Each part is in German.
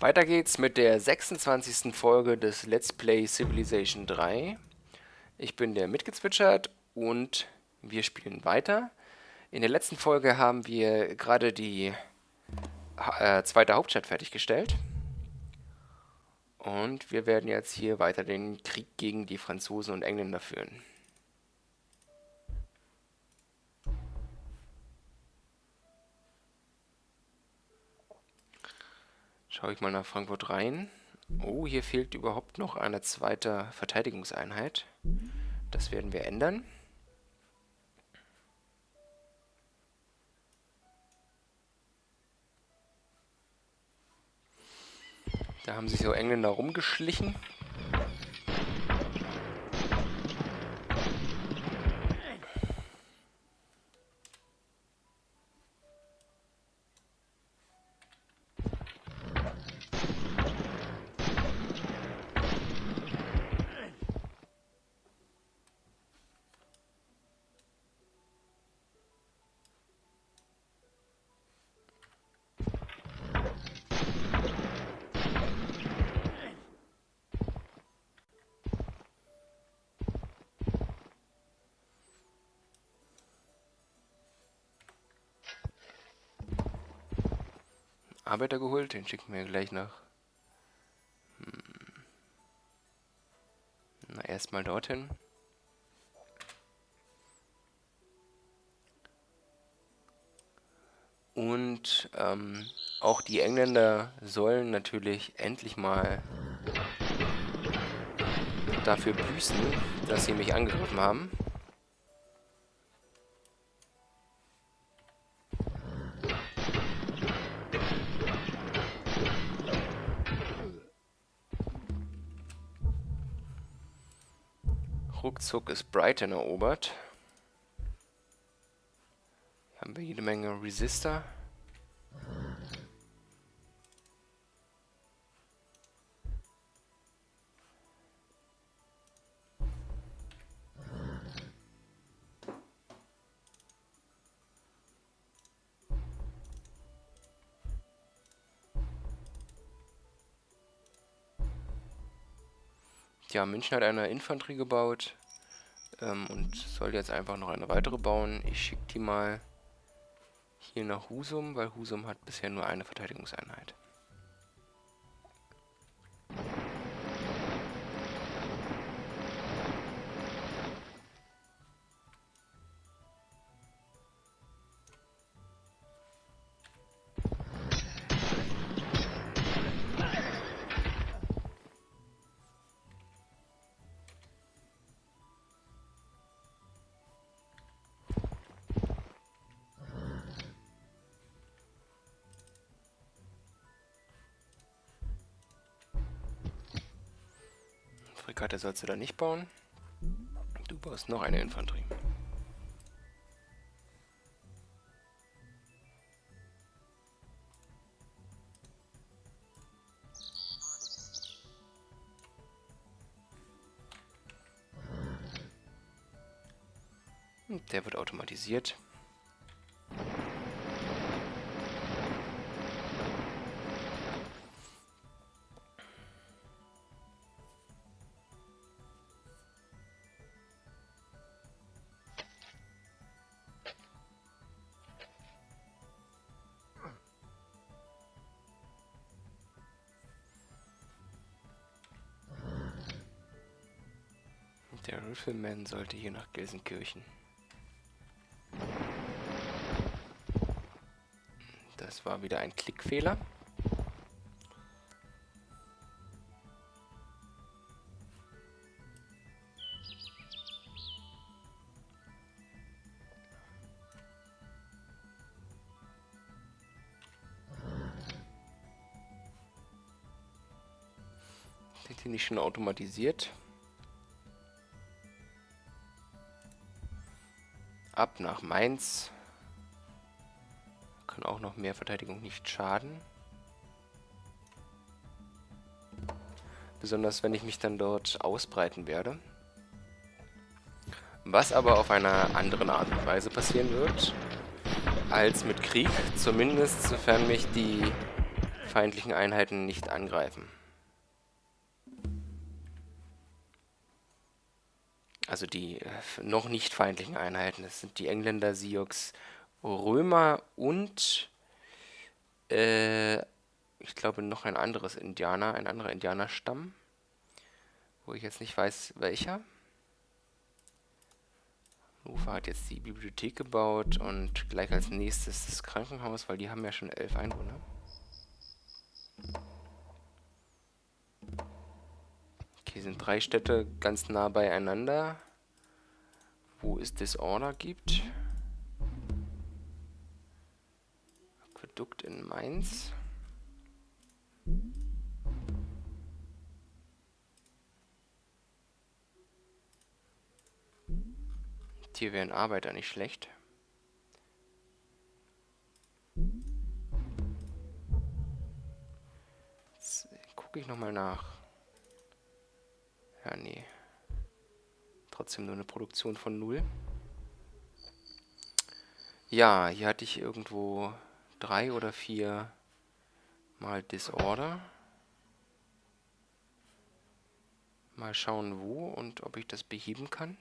Weiter geht's mit der 26. Folge des Let's Play Civilization 3. Ich bin der mitgezwitschert und wir spielen weiter. In der letzten Folge haben wir gerade die äh, zweite Hauptstadt fertiggestellt. Und wir werden jetzt hier weiter den Krieg gegen die Franzosen und Engländer führen. Schaue ich mal nach Frankfurt rein. Oh, hier fehlt überhaupt noch eine zweite Verteidigungseinheit. Das werden wir ändern. Da haben sich so Engländer rumgeschlichen. Arbeiter geholt, den schicken wir gleich nach. Hm. Na, erstmal dorthin. Und ähm, auch die Engländer sollen natürlich endlich mal dafür büßen, dass sie mich angegriffen haben. Ruckzuck ist Brighton erobert. Haben wir jede Menge Resistor. Ja, München hat eine Infanterie gebaut ähm, und soll jetzt einfach noch eine weitere bauen. Ich schicke die mal hier nach Husum, weil Husum hat bisher nur eine Verteidigungseinheit. Fregatte sollst du da nicht bauen. Du baust noch eine Infanterie. Der wird automatisiert. Der Rifleman sollte hier nach Gelsenkirchen. Das war wieder ein Klickfehler. Sind die nicht schon automatisiert? Ab nach Mainz. Kann auch noch mehr Verteidigung nicht schaden. Besonders wenn ich mich dann dort ausbreiten werde. Was aber auf einer anderen Art und Weise passieren wird als mit Krieg. Zumindest sofern mich die feindlichen Einheiten nicht angreifen. Also die äh, noch nicht feindlichen Einheiten. Das sind die Engländer, Sioux, Römer und äh, ich glaube noch ein anderes Indianer, ein anderer Indianerstamm, wo ich jetzt nicht weiß, welcher. Ufer hat jetzt die Bibliothek gebaut und gleich als nächstes das Krankenhaus, weil die haben ja schon elf Einwohner. Okay, sind drei Städte ganz nah beieinander, wo es Disorder gibt. Aquädukt in Mainz. Hier wären Arbeiter nicht schlecht. Jetzt gucke ich nochmal nach. Ja, nee. Trotzdem nur eine Produktion von null. Ja, hier hatte ich irgendwo drei oder vier mal Disorder. Mal schauen wo und ob ich das beheben kann.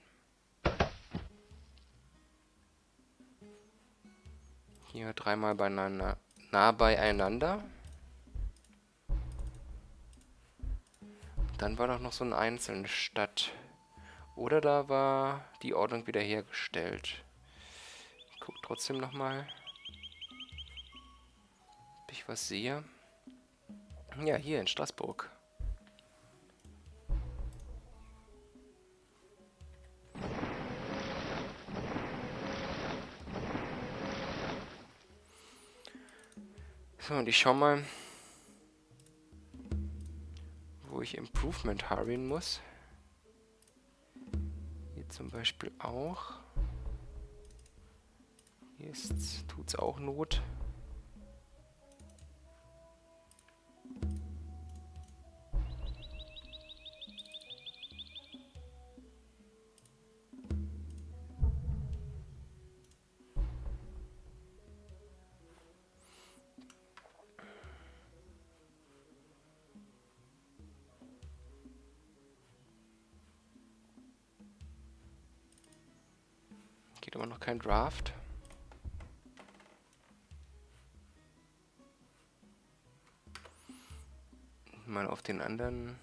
Hier dreimal beieinander, nah beieinander. Dann war doch noch so eine einzelne Stadt. Oder da war die Ordnung wiederhergestellt. Ich guck trotzdem nochmal. Ob ich was sehe. Ja, hier in Straßburg. So, und ich schau mal, wo ich Improvement harren muss. Zum Beispiel auch. Hier tut es auch Not. Geht immer noch kein Draft. Mal auf den anderen.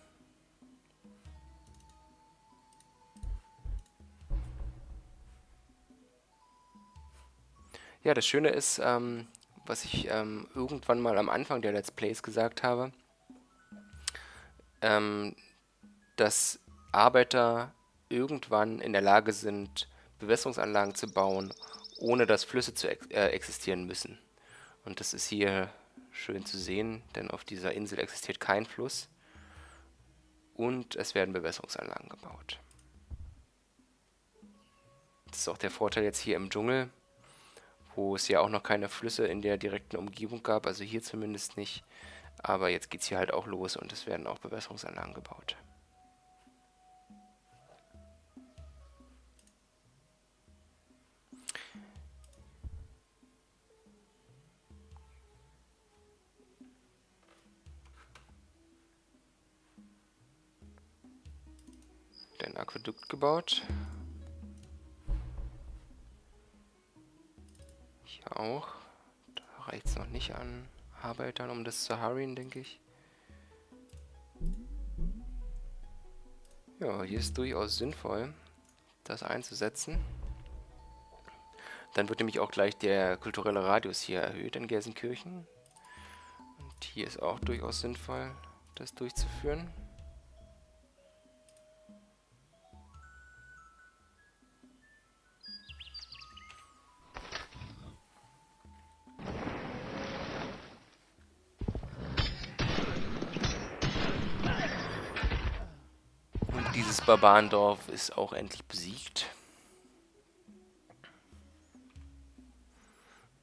Ja, das Schöne ist, ähm, was ich ähm, irgendwann mal am Anfang der Let's Plays gesagt habe, ähm, dass Arbeiter irgendwann in der Lage sind, Bewässerungsanlagen zu bauen, ohne dass Flüsse zu ex äh, existieren müssen. Und das ist hier schön zu sehen, denn auf dieser Insel existiert kein Fluss und es werden Bewässerungsanlagen gebaut. Das ist auch der Vorteil jetzt hier im Dschungel, wo es ja auch noch keine Flüsse in der direkten Umgebung gab, also hier zumindest nicht. Aber jetzt geht es hier halt auch los und es werden auch Bewässerungsanlagen gebaut. Ein Aquädukt gebaut. Hier auch. Da reicht es noch nicht an Arbeitern, um das zu harren, denke ich. Ja, hier ist durchaus sinnvoll, das einzusetzen. Dann wird nämlich auch gleich der kulturelle Radius hier erhöht in Gelsenkirchen. Und hier ist auch durchaus sinnvoll, das durchzuführen. Barbarendorf ist auch endlich besiegt.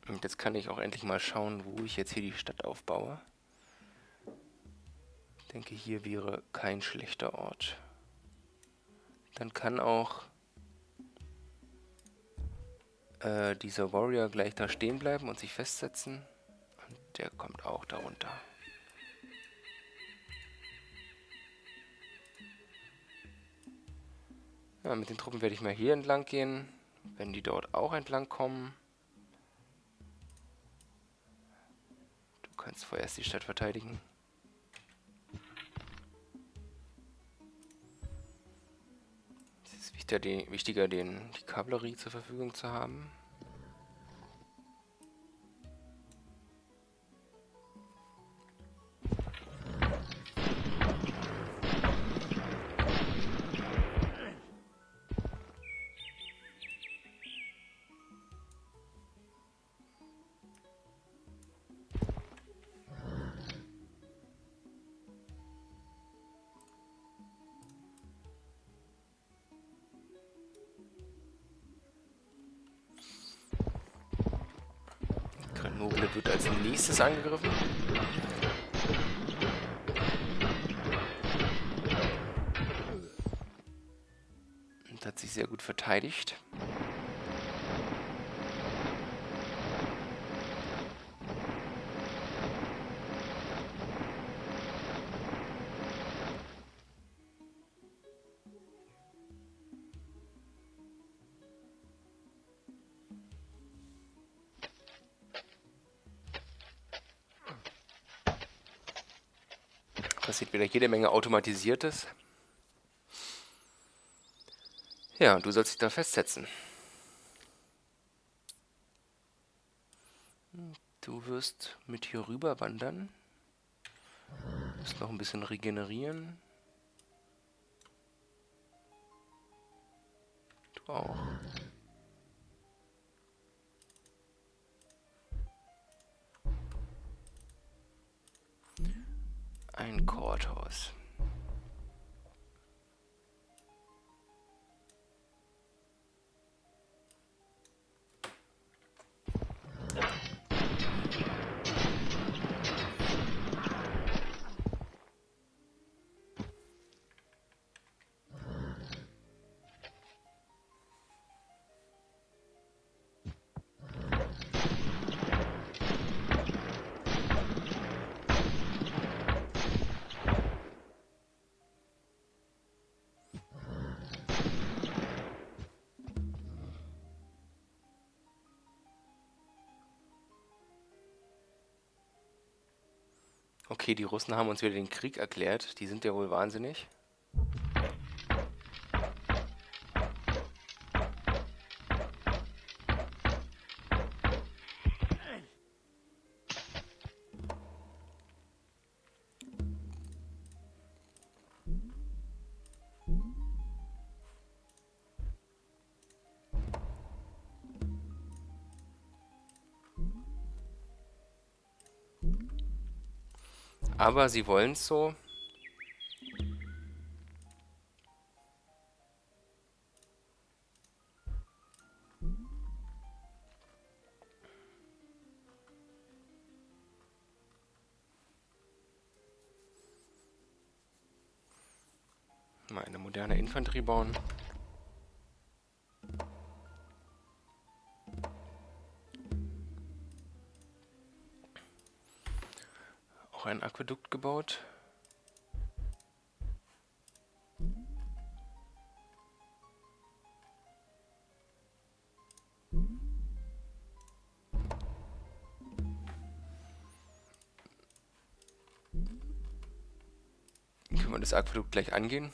Und jetzt kann ich auch endlich mal schauen, wo ich jetzt hier die Stadt aufbaue. Ich denke, hier wäre kein schlechter Ort. Dann kann auch äh, dieser Warrior gleich da stehen bleiben und sich festsetzen. Und der kommt auch darunter. Ja, mit den Truppen werde ich mal hier entlang gehen, wenn die dort auch entlang kommen. Du kannst vorerst die Stadt verteidigen. Es ist wichtiger, die, wichtiger den, die Kavallerie zur Verfügung zu haben. Grenoble wird als nächstes angegriffen. Und hat sich sehr gut verteidigt. Passiert wieder jede Menge Automatisiertes. Ja, du sollst dich da festsetzen. Du wirst mit hier rüber wandern. Du musst noch ein bisschen regenerieren. Du auch. Ein Courthouse. Okay, die Russen haben uns wieder den Krieg erklärt. Die sind ja wohl wahnsinnig. Aber sie wollen es so. Mal eine moderne Infanterie bauen. Ein Aquädukt gebaut. Können wir das Aquädukt gleich angehen?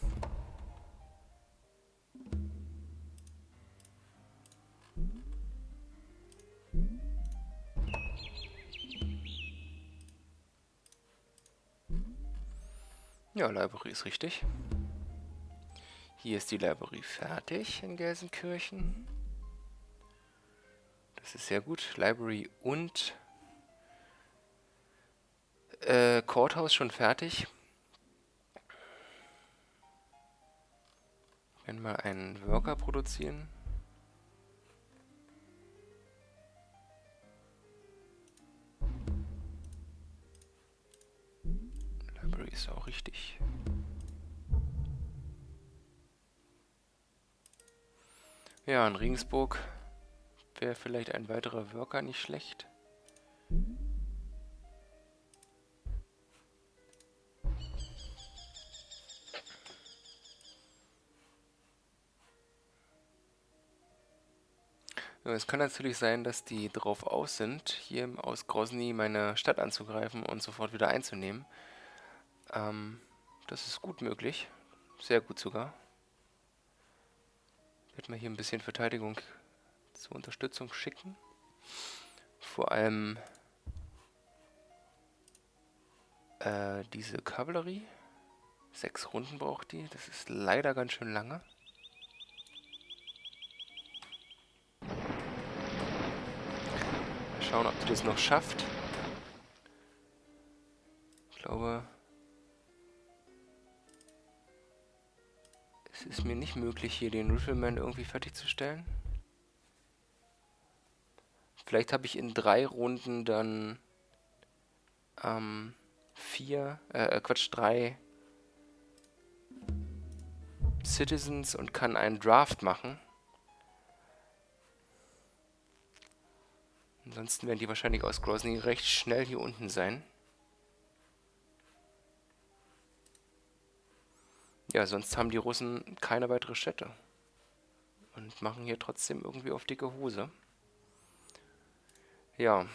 Ja, Library ist richtig. Hier ist die Library fertig in Gelsenkirchen. Das ist sehr gut. Library und äh, Courthouse schon fertig. Wir werden mal einen Worker produzieren. Ist auch richtig. Ja, in Regensburg wäre vielleicht ein weiterer Worker nicht schlecht. Es kann natürlich sein, dass die drauf aus sind, hier aus Grozny meine Stadt anzugreifen und sofort wieder einzunehmen. Ähm, das ist gut möglich. Sehr gut sogar. Ich werde mal hier ein bisschen Verteidigung zur Unterstützung schicken. Vor allem äh, diese Kavallerie. Sechs Runden braucht die. Das ist leider ganz schön lange. Schauen, ob die das noch schafft. Ich glaube, es ist mir nicht möglich, hier den Rifleman irgendwie fertigzustellen. Vielleicht habe ich in drei Runden dann ähm, vier, äh, äh Quatsch, drei Citizens und kann einen Draft machen. Ansonsten werden die wahrscheinlich aus Grozny recht schnell hier unten sein. Ja, sonst haben die Russen keine weitere Städte. Und machen hier trotzdem irgendwie auf dicke Hose. Ja.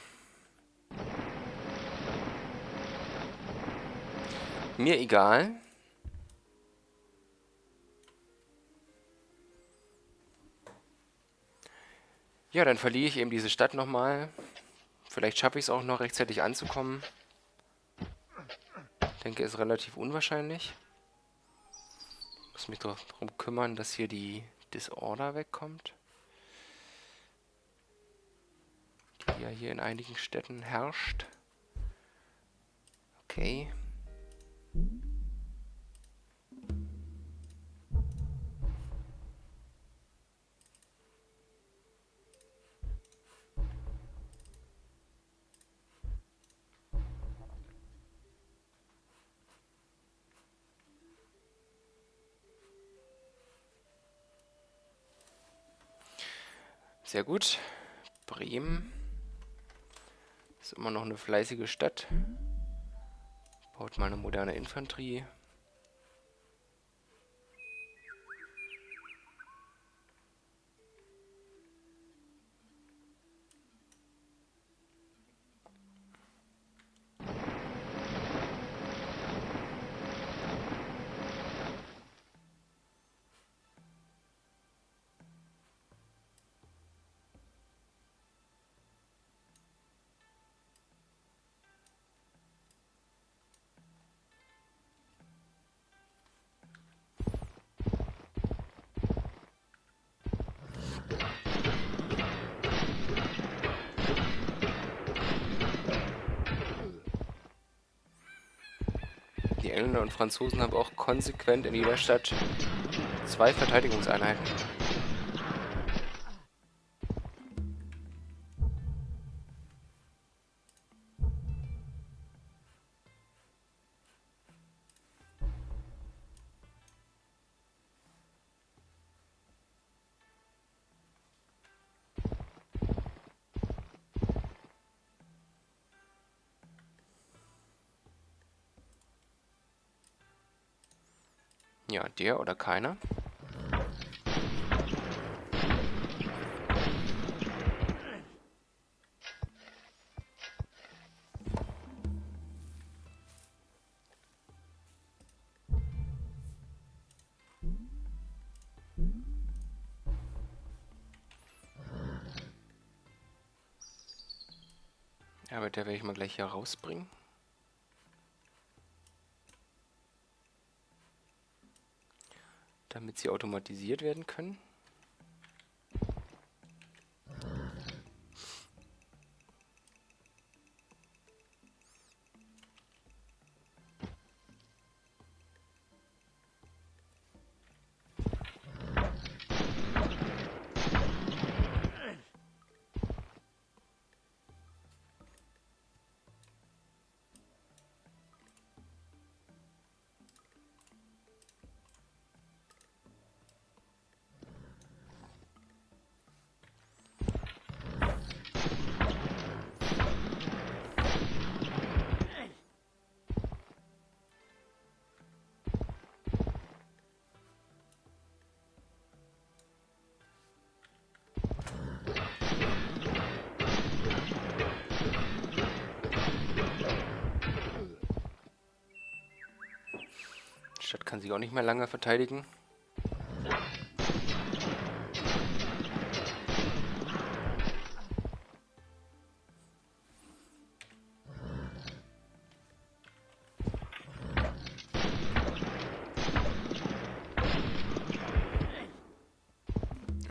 Mir egal. Ja, dann verliere ich eben diese Stadt nochmal. Vielleicht schaffe ich es auch noch rechtzeitig anzukommen. Ich denke, ist relativ unwahrscheinlich. Muss mich darum kümmern, dass hier die Disorder wegkommt. Die ja hier in einigen Städten herrscht. Okay. Sehr gut. Bremen ist immer noch eine fleißige Stadt. Baut mal eine moderne Infanterie. Engländer und Franzosen haben auch konsequent in jeder Stadt zwei Verteidigungseinheiten. Der oder keiner. Aber der werde ich mal gleich hier rausbringen. Damit sie automatisiert werden können. Kann sich auch nicht mehr lange verteidigen.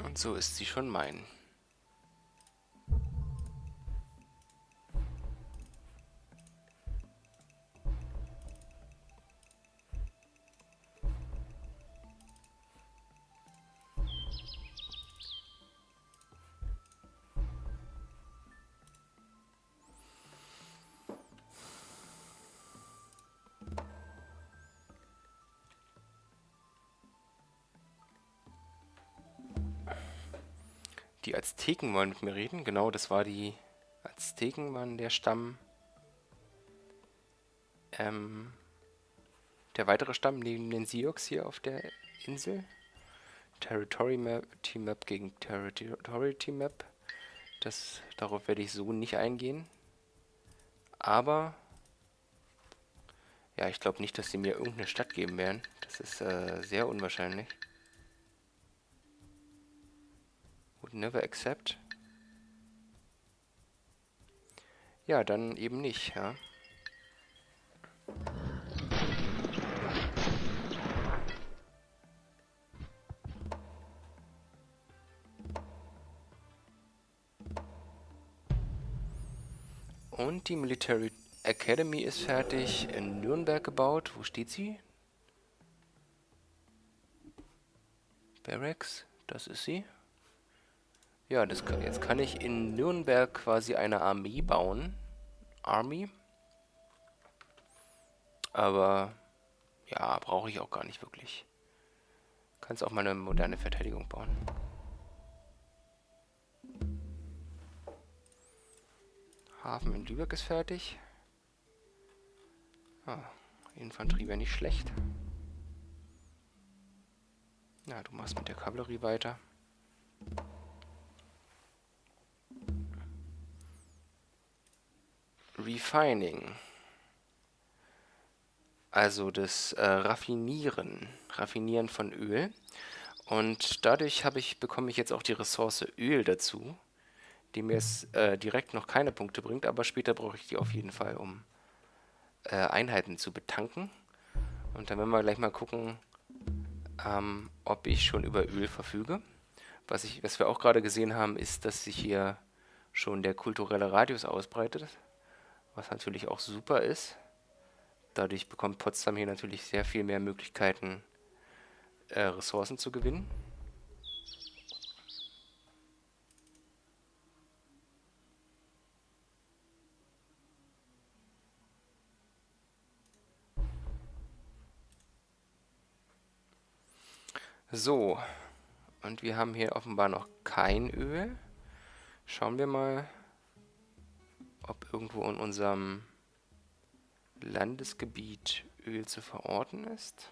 Und so ist sie schon mein. Die Azteken wollen mit mir reden. Genau, das war die Azteken, waren der Stamm. Ähm, der weitere Stamm neben den Sioux hier auf der Insel. Territory Map, Team Map gegen Territory Team Map. Das, darauf werde ich so nicht eingehen. Aber ja, ich glaube nicht, dass sie mir irgendeine Stadt geben werden. Das ist äh, sehr unwahrscheinlich. Never accept. Ja, dann eben nicht, ja. Und die Military Academy ist fertig, in Nürnberg gebaut. Wo steht sie? Barracks, das ist sie. Ja, das kann, jetzt kann ich in Nürnberg quasi eine Armee bauen. Army. Aber ja, brauche ich auch gar nicht wirklich. Kannst auch mal eine moderne Verteidigung bauen. Hafen in Lübeck ist fertig. Ah, Infanterie wäre nicht schlecht. Na, du machst mit der Kavallerie weiter. Refining. Also das äh, Raffinieren, Raffinieren von Öl. Und dadurch ich, bekomme ich jetzt auch die Ressource Öl dazu, die mir jetzt äh, direkt noch keine Punkte bringt, aber später brauche ich die auf jeden Fall, um äh, Einheiten zu betanken. Und dann werden wir gleich mal gucken, ähm, ob ich schon über Öl verfüge. Was, ich, was wir auch gerade gesehen haben, ist, dass sich hier schon der kulturelle Radius ausbreitet was natürlich auch super ist. Dadurch bekommt Potsdam hier natürlich sehr viel mehr Möglichkeiten, äh, Ressourcen zu gewinnen. So, und wir haben hier offenbar noch kein Öl. Schauen wir mal, ob irgendwo in unserem Landesgebiet Öl zu verorten ist.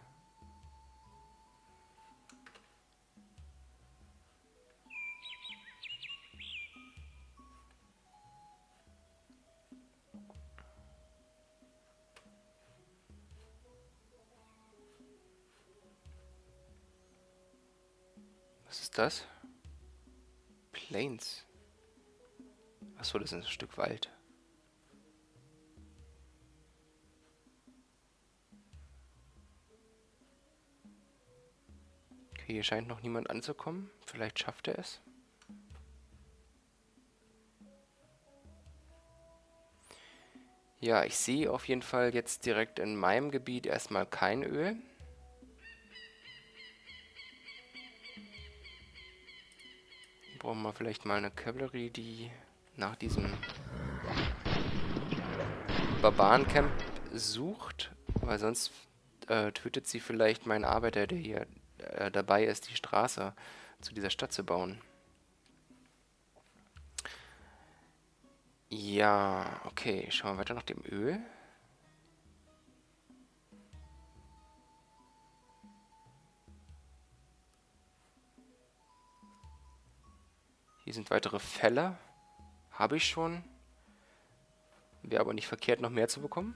Was ist das? Plains. Achso, das ist ein Stück Wald. Hier scheint noch niemand anzukommen. Vielleicht schafft er es. Ja, ich sehe auf jeden Fall jetzt direkt in meinem Gebiet erstmal kein Öl. Brauchen wir vielleicht mal eine Cavalry, die nach diesem Barbarencamp sucht, weil sonst äh, tötet sie vielleicht meinen Arbeiter, der hier äh, dabei ist, die Straße zu dieser Stadt zu bauen. Ja, okay, schauen wir weiter nach dem Öl. Hier sind weitere Fälle. Habe ich schon. Wäre aber nicht verkehrt, noch mehr zu bekommen.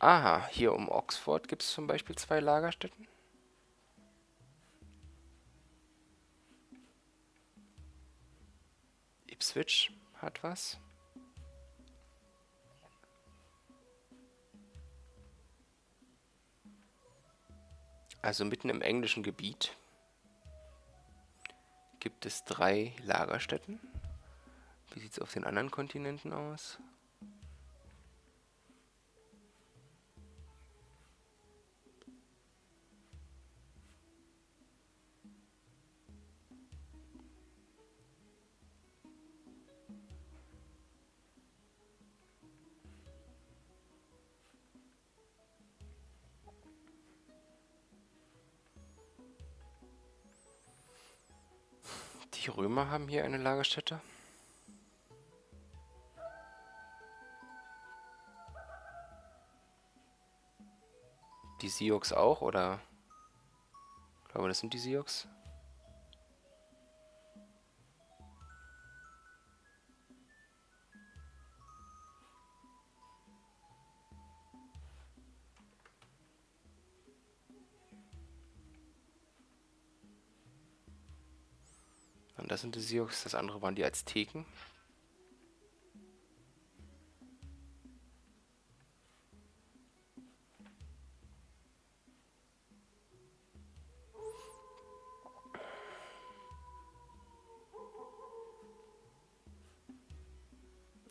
Aha, hier um Oxford gibt es zum Beispiel zwei Lagerstätten. Ipswich hat was. Also mitten im englischen Gebiet gibt es drei Lagerstätten. Wie sieht es auf den anderen Kontinenten aus? Die Römer haben hier eine Lagerstätte. Die Sioux auch, oder? Ich glaube, das sind die Sioux. Und das sind die Sioux, das andere waren die Azteken.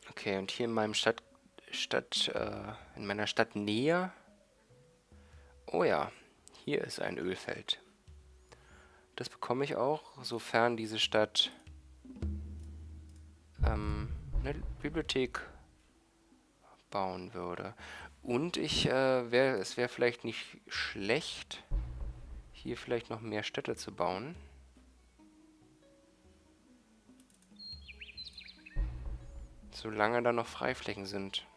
Okay, und hier in meinem Stadt, Stadt äh, in meiner Stadt Nähe. Oh ja, hier ist ein Ölfeld. Das bekomme ich auch, sofern diese Stadt ähm, eine Bibliothek bauen würde. Und ich, äh, wär, es wäre vielleicht nicht schlecht, hier vielleicht noch mehr Städte zu bauen. Solange da noch Freiflächen sind.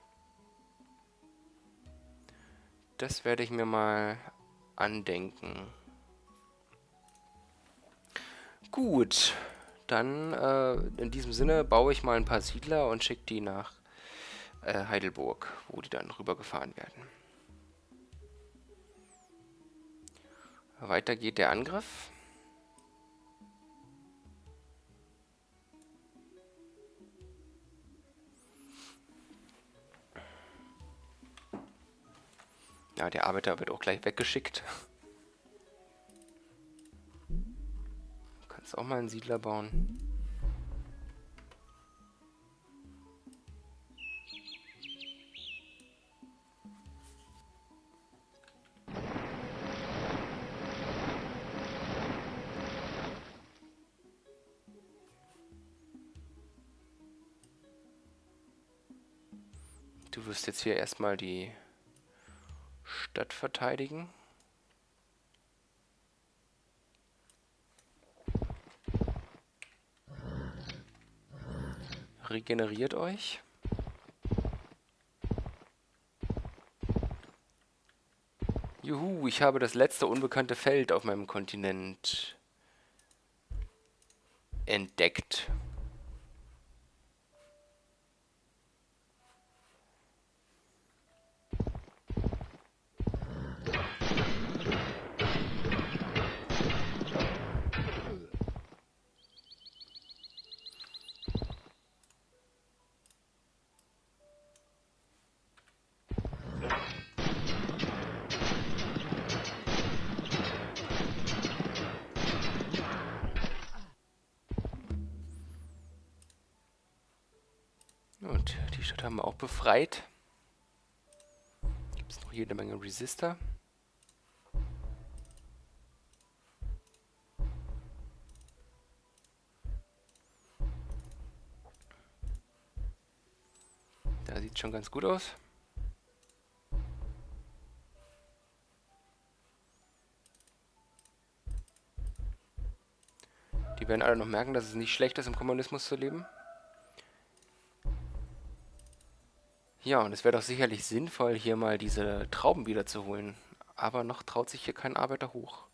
Das werde ich mir mal andenken. Gut, dann äh, in diesem Sinne baue ich mal ein paar Siedler und schicke die nach äh, Heidelburg, wo die dann rübergefahren werden. Weiter geht der Angriff. Ja, der Arbeiter wird auch gleich weggeschickt. Kannst auch mal einen Siedler bauen. Du wirst jetzt hier erstmal die Stadt verteidigen. Regeneriert euch. Juhu, ich habe das letzte unbekannte Feld auf meinem Kontinent entdeckt. Stadt haben wir auch befreit. Gibt es noch jede Menge Resistor. Da sieht schon ganz gut aus. Die werden alle noch merken, dass es nicht schlecht ist, im Kommunismus zu leben. Ja, und es wäre doch sicherlich sinnvoll, hier mal diese Trauben wiederzuholen. Aber noch traut sich hier kein Arbeiter hoch.